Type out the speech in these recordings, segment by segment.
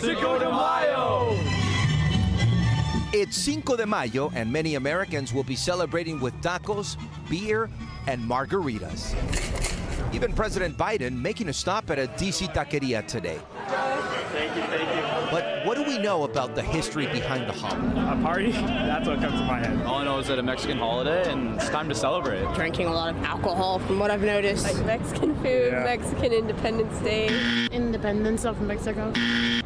Cinco de Mayo! It's Cinco de Mayo, and many Americans will be celebrating with tacos, beer, and margaritas. Even President Biden making a stop at a DC taqueria today. Thank you, thank you. But what do we know about the history behind the holiday? A party? That's what comes to my head. All I know is that a Mexican holiday and it's time to celebrate. Drinking a lot of alcohol, from what I've noticed. Like Mexican food, Yeah. Mexican Independence Day. Independence of Mexico.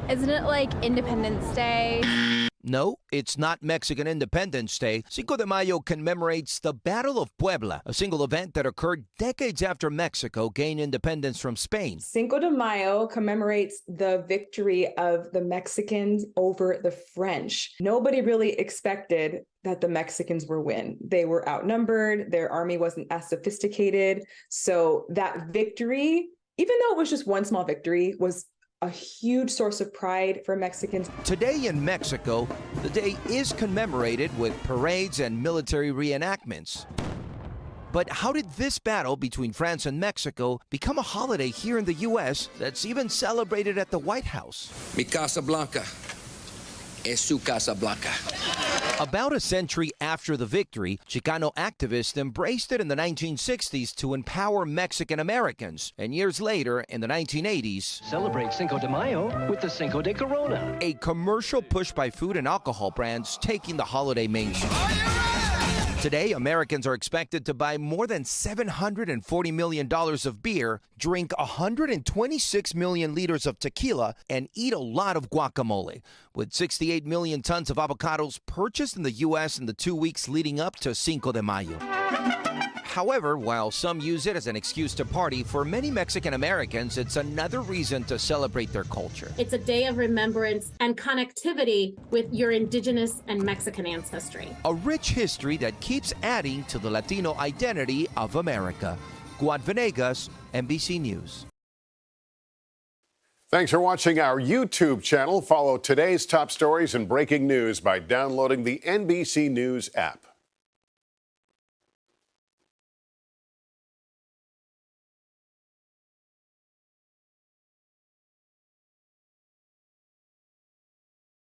Isn't it like Independence Day? No, it's not Mexican Independence Day. Cinco de Mayo commemorates the Battle of Puebla, a single event that occurred decades after Mexico gained independence from Spain. Cinco de Mayo commemorates the victory of the Mexicans over the French. Nobody really expected that the Mexicans were win. They were outnumbered, their army wasn't as sophisticated. So that victory, even though it was just one small victory, was a huge source of pride for Mexicans. Today in Mexico, the day is commemorated with parades and military reenactments. But how did this battle between France and Mexico become a holiday here in the U.S. that's even celebrated at the White House? Mi Casa Blanca es su Casa Blanca. About a century after the victory, Chicano activists embraced it in the 1960s to empower Mexican Americans. And years later, in the 1980s, Celebrate Cinco de Mayo with the Cinco de Corona. a commercial push by food and alcohol brands taking the holiday mainstream. Today, Americans are expected to buy more than $740 million of beer, drink 126 million liters of tequila, and eat a lot of guacamole. With 68 million tons of avocados purchased in the U.S. in the two weeks leading up to Cinco de Mayo. However, while some use it as an excuse to party, for many Mexican Americans, it's another reason to celebrate their culture. It's a day of remembrance and connectivity with your indigenous and Mexican ancestry. A rich history that keeps adding to the Latino identity of America. Guad Venegas, NBC News. Thanks for watching our YouTube channel. Follow today's top stories and breaking news by downloading the NBC News app.